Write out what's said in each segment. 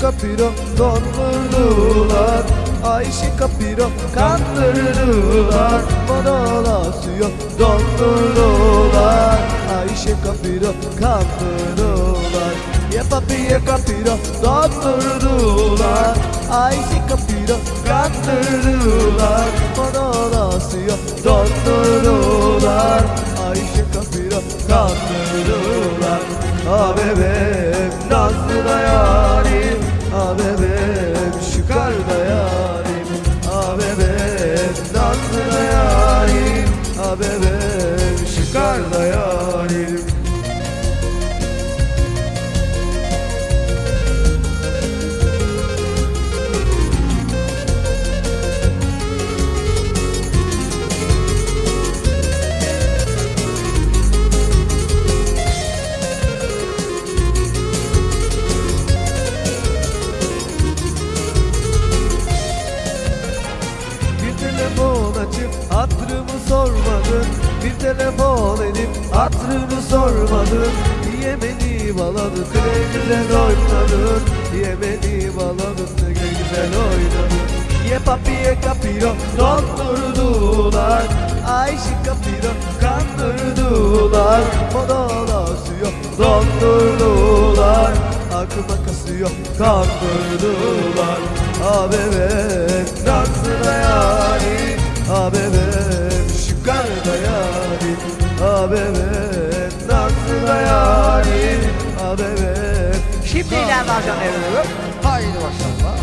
kapiro dondurdular Ayşe kapiro kandırdılar Monola suyu dondurdular Ayşe kapiro kandırdılar Ye papi ye kapiro dondurdular Ayşe kapiro kandırdılar Monola suyu dondurdular Ayşe kapiro kandırdılar Ah bebeğim nazlı da yarim Ah bebeğim şükar da yarim. Ah bebeğim nazlı yarim. Ah bebeğim şükar da yarim telefon edip hatırını sormadın. Niye beni bağladın ne güzel oynadın. Niye beni bağladın ne güzel oynadın. Ye papi ye kapiro dondurdular. Ayşe kapiro kandırdılar. Monola suyu dondurdular. Aklıma kasıyor kandırdılar. Ah bebek nasıl da Bebek nasıl da yarim Ah bebek Şimdi ileride alacağım evliliği. Haydi maşallah.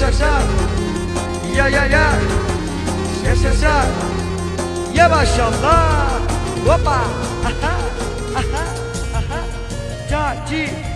向上，呀呀呀，向向上，呀吧小子，我吧，哈哈，哈哈，哈哈，加鸡。